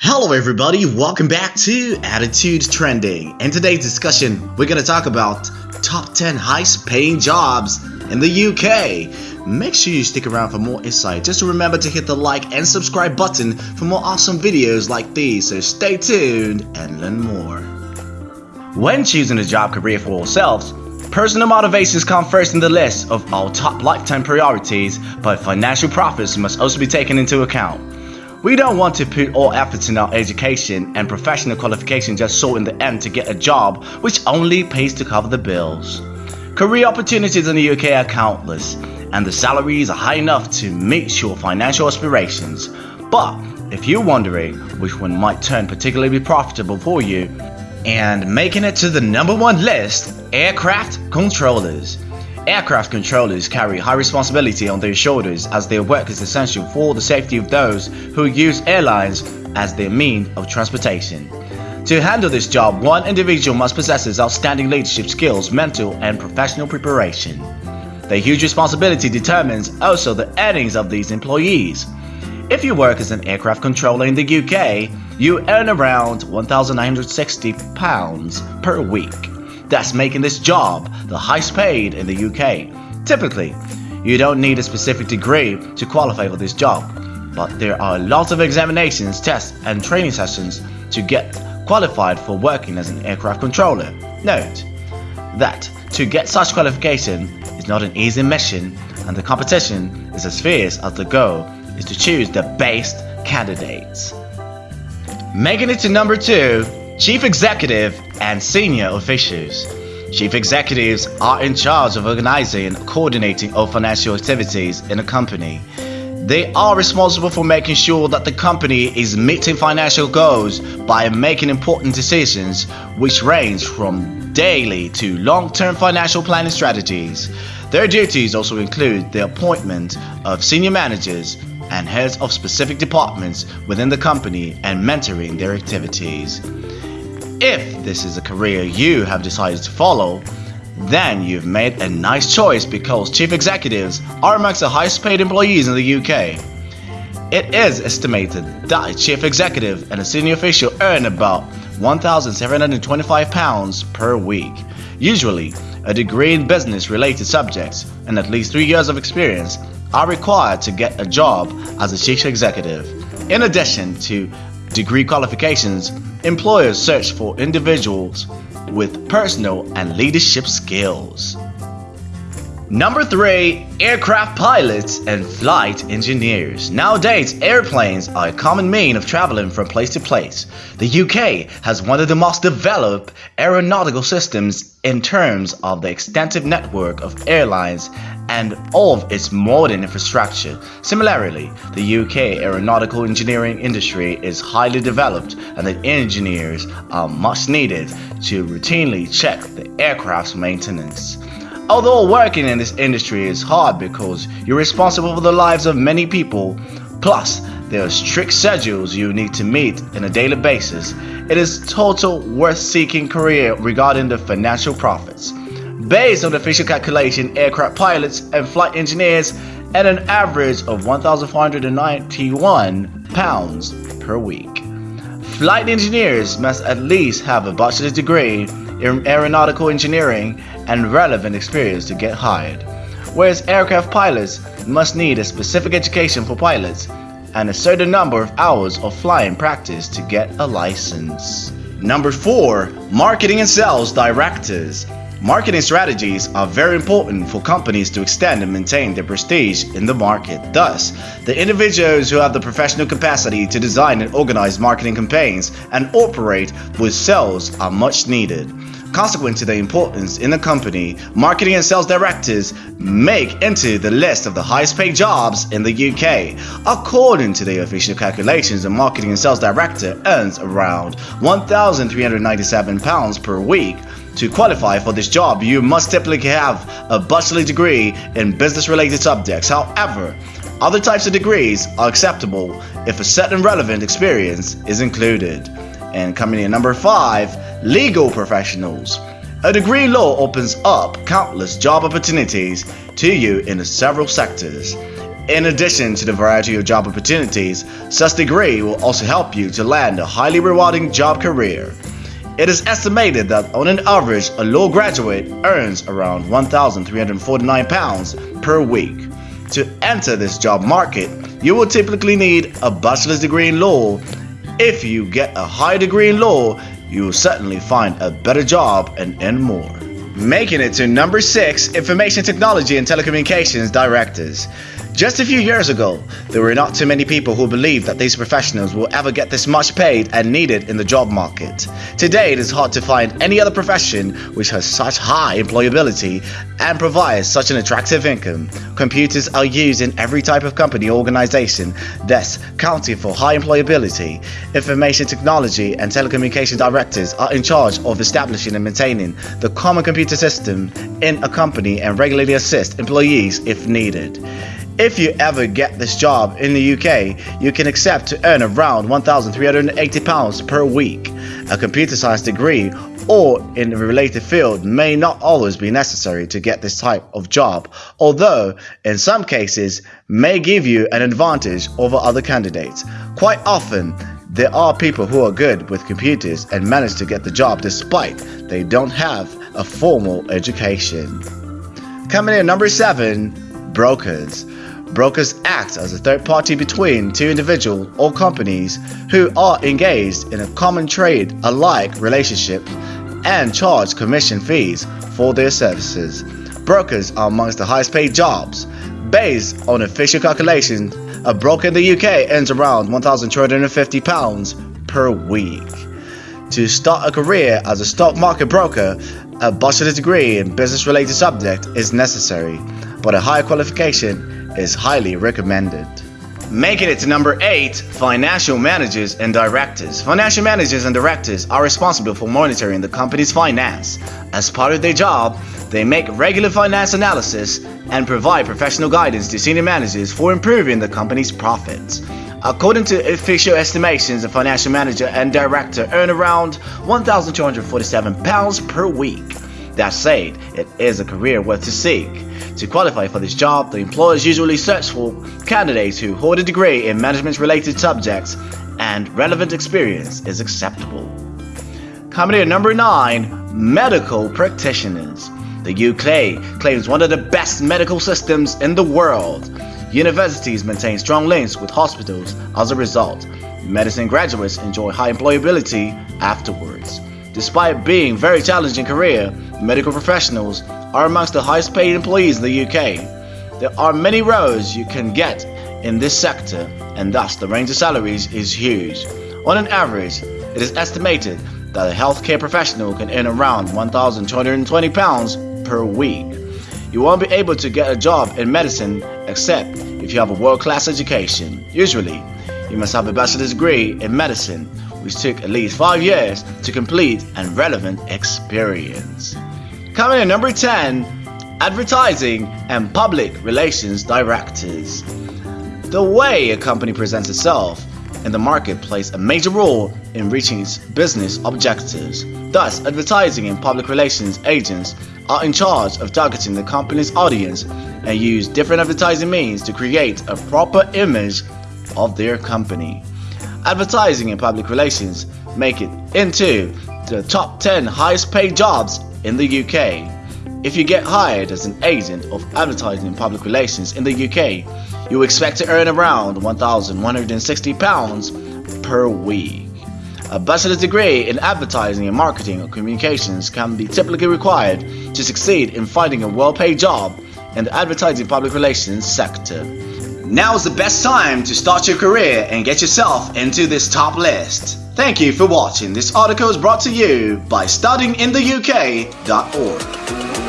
Hello everybody, welcome back to Attitude Trending. In today's discussion, we're gonna talk about top 10 highest paying jobs in the UK. Make sure you stick around for more insight. Just remember to hit the like and subscribe button for more awesome videos like these, so stay tuned and learn more. When choosing a job career for ourselves, personal motivations come first in the list of our top lifetime priorities, but financial profits must also be taken into account. We don't want to put all efforts in our education and professional qualification just so in the end to get a job which only pays to cover the bills. Career opportunities in the UK are countless, and the salaries are high enough to meet your financial aspirations. But if you're wondering which one might turn particularly profitable for you, and making it to the number one list, aircraft controllers. Aircraft controllers carry high responsibility on their shoulders as their work is essential for the safety of those who use airlines as their mean of transportation. To handle this job, one individual must possess outstanding leadership skills, mental and professional preparation. The huge responsibility determines also the earnings of these employees. If you work as an aircraft controller in the UK, you earn around £1,960 per week. That's making this job the highest paid in the UK. Typically, you don't need a specific degree to qualify for this job, but there are lots of examinations, tests, and training sessions to get qualified for working as an aircraft controller. Note that to get such qualification is not an easy mission, and the competition is as fierce as the goal is to choose the best candidates. Making it to number 2 Chief Executive and Senior Officials. Chief executives are in charge of organizing and coordinating all financial activities in a company. They are responsible for making sure that the company is meeting financial goals by making important decisions which range from daily to long-term financial planning strategies. Their duties also include the appointment of senior managers and heads of specific departments within the company and mentoring their activities. If this is a career you have decided to follow, then you've made a nice choice because chief executives are amongst the highest paid employees in the UK. It is estimated that a chief executive and a senior official earn about £1,725 per week. Usually, a degree in business related subjects and at least three years of experience are required to get a job as a chief executive. In addition to degree qualifications, employers search for individuals with personal and leadership skills. Number 3. Aircraft pilots and flight engineers. Nowadays, airplanes are a common mean of traveling from place to place. The UK has one of the most developed aeronautical systems in terms of the extensive network of airlines and of its modern infrastructure. Similarly, the UK aeronautical engineering industry is highly developed and the engineers are much needed to routinely check the aircraft's maintenance. Although working in this industry is hard because you're responsible for the lives of many people, plus there are strict schedules you need to meet on a daily basis, it is total worth seeking career regarding the financial profits. Based on the official calculation, aircraft pilots and flight engineers at an average of 1,491 pounds per week. Flight engineers must at least have a bachelor's degree aeronautical engineering and relevant experience to get hired, whereas aircraft pilots must need a specific education for pilots and a certain number of hours of flying practice to get a license. Number 4. Marketing and Sales Directors Marketing strategies are very important for companies to extend and maintain their prestige in the market. Thus, the individuals who have the professional capacity to design and organize marketing campaigns and operate with sales are much needed. Consequent to their importance in the company, marketing and sales directors make into the list of the highest paid jobs in the UK. According to the official calculations, a marketing and sales director earns around £1,397 per week. To qualify for this job, you must typically have a bachelor degree in business related subjects. However, other types of degrees are acceptable if a certain relevant experience is included. And coming in number 5, legal professionals. A degree in law opens up countless job opportunities to you in several sectors. In addition to the variety of job opportunities, such degree will also help you to land a highly rewarding job career. It is estimated that on an average, a law graduate earns around £1,349 per week. To enter this job market, you will typically need a bachelor's degree in law. If you get a high degree in law, you will certainly find a better job and earn more. Making it to number 6 Information Technology and Telecommunications Directors. Just a few years ago, there were not too many people who believed that these professionals will ever get this much paid and needed in the job market. Today, it is hard to find any other profession which has such high employability and provides such an attractive income. Computers are used in every type of company or organization, thus counting for high employability. Information technology and telecommunication directors are in charge of establishing and maintaining the common computer system in a company and regularly assist employees if needed. If you ever get this job in the UK, you can accept to earn around £1,380 per week. A computer science degree or in a related field may not always be necessary to get this type of job, although in some cases may give you an advantage over other candidates. Quite often, there are people who are good with computers and manage to get the job despite they don't have a formal education. Coming in number 7, brokers. Brokers act as a third party between two individuals or companies who are engaged in a common trade alike relationship and charge commission fees for their services. Brokers are amongst the highest paid jobs. Based on official calculations, a broker in the UK earns around £1,250 per week. To start a career as a stock market broker, a bachelor's degree in business related subject is necessary, but a higher qualification is highly recommended. Making it to number 8, Financial Managers and Directors. Financial managers and directors are responsible for monitoring the company's finance. As part of their job, they make regular finance analysis and provide professional guidance to senior managers for improving the company's profits. According to official estimations, a financial manager and director earn around £1,247 per week. That said, it is a career worth to seek. To qualify for this job, the employers usually search for candidates who hold a degree in management-related subjects and relevant experience is acceptable. In number 9, Medical Practitioners. The UK claims one of the best medical systems in the world. Universities maintain strong links with hospitals as a result. Medicine graduates enjoy high employability afterwards. Despite being very challenging career, medical professionals are amongst the highest paid employees in the UK. There are many roles you can get in this sector and thus the range of salaries is huge. On an average, it is estimated that a healthcare professional can earn around £1,220 per week. You won't be able to get a job in medicine except if you have a world-class education. Usually, you must have a bachelor's degree in medicine, which took at least 5 years to complete and relevant experience. Coming in number 10, Advertising and Public Relations Directors. The way a company presents itself in the market plays a major role in reaching its business objectives. Thus, advertising and public relations agents are in charge of targeting the company's audience and use different advertising means to create a proper image of their company. Advertising and public relations make it into the top 10 highest paid jobs in the UK. If you get hired as an agent of advertising and public relations in the UK, you expect to earn around £1,160 per week. A bachelor's degree in advertising and marketing or communications can be typically required to succeed in finding a well-paid job in the advertising public relations sector. Now is the best time to start your career and get yourself into this top list. Thank you for watching. This article is brought to you by studyingintheuk.org.